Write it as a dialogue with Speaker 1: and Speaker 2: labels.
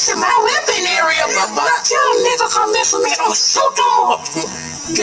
Speaker 1: this is my weapon area, but but I tell a nigga come in for me, I'ma shoot them up.